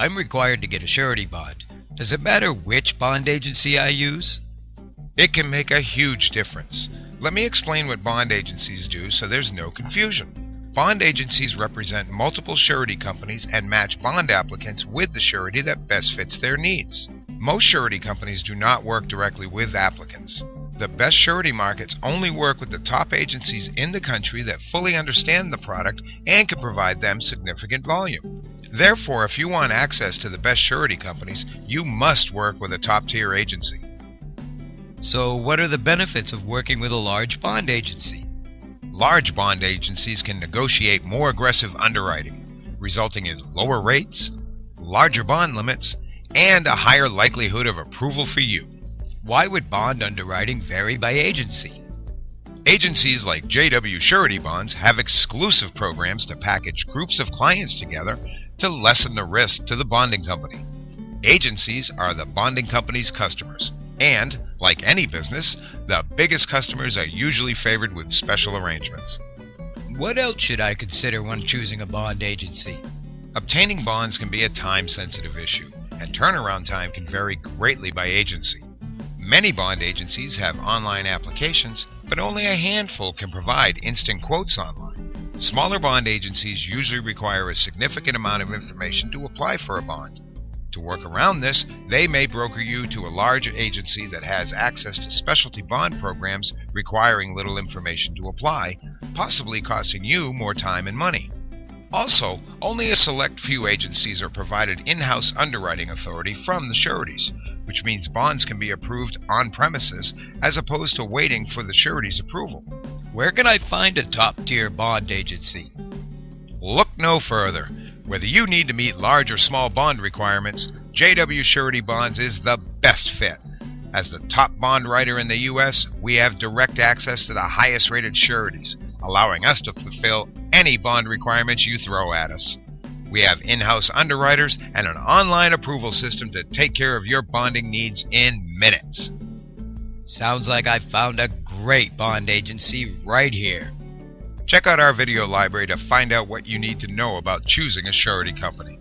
I'm required to get a surety bond. Does it matter which bond agency I use? It can make a huge difference. Let me explain what bond agencies do so there's no confusion. Bond agencies represent multiple surety companies and match bond applicants with the surety that best fits their needs. Most surety companies do not work directly with applicants. The best surety markets only work with the top agencies in the country that fully understand the product and can provide them significant volume. Therefore, if you want access to the best surety companies, you must work with a top tier agency. So, what are the benefits of working with a large bond agency? Large bond agencies can negotiate more aggressive underwriting, resulting in lower rates, larger bond limits, and a higher likelihood of approval for you. Why would bond underwriting vary by agency? Agencies like JW Surety Bonds have exclusive programs to package groups of clients together to lessen the risk to the bonding company. Agencies are the bonding company's customers, and, like any business, the biggest customers are usually favored with special arrangements. What else should I consider when choosing a bond agency? Obtaining bonds can be a time sensitive issue, and turnaround time can vary greatly by agency. Many bond agencies have online applications, but only a handful can provide instant quotes online. Smaller bond agencies usually require a significant amount of information to apply for a bond. To work around this, they may broker you to a large agency that has access to specialty bond programs requiring little information to apply, possibly costing you more time and money. Also, only a select few agencies are provided in house underwriting authority from the sureties, which means bonds can be approved on premises as opposed to waiting for the surety's approval. Where can I find a top tier bond agency? Look no further. Whether you need to meet large or small bond requirements, JW Surety Bonds is the best fit. As the top bond writer in the U.S., we have direct access to the highest rated sureties, allowing us to fulfill any bond requirements you throw at us. We have in house underwriters and an online approval system to take care of your bonding needs in minutes. Sounds like I found a great bond agency right here. Check out our video library to find out what you need to know about choosing a surety company.